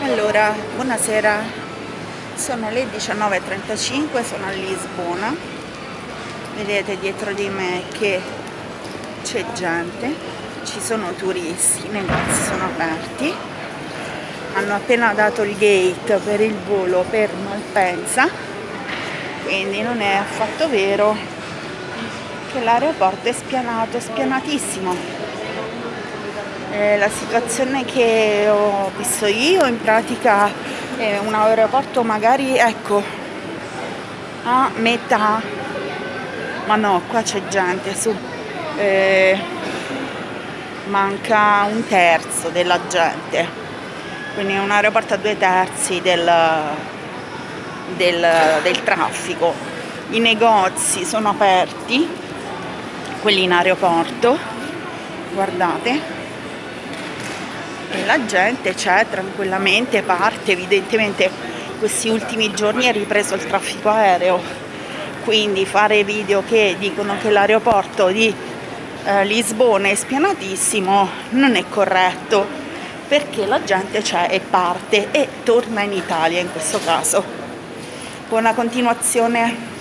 Allora, buonasera, sono le 19.35, sono a Lisbona, vedete dietro di me che c'è gente, ci sono turisti, i negozi sono aperti, hanno appena dato il gate per il volo per Malpensa, quindi non è affatto vero che l'aeroporto è spianato, spianatissimo eh, la situazione che ho visto io in pratica è un aeroporto magari ecco a metà. Ma no qua c'è gente su. Eh, manca un terzo della gente. Quindi è un aeroporto a due terzi del, del, del traffico. I negozi sono aperti quelli in aeroporto. Guardate e la gente c'è tranquillamente, parte, evidentemente questi ultimi giorni è ripreso il traffico aereo, quindi fare video che dicono che l'aeroporto di eh, Lisbona è spianatissimo non è corretto, perché la gente c'è e parte e torna in Italia in questo caso. Buona continuazione.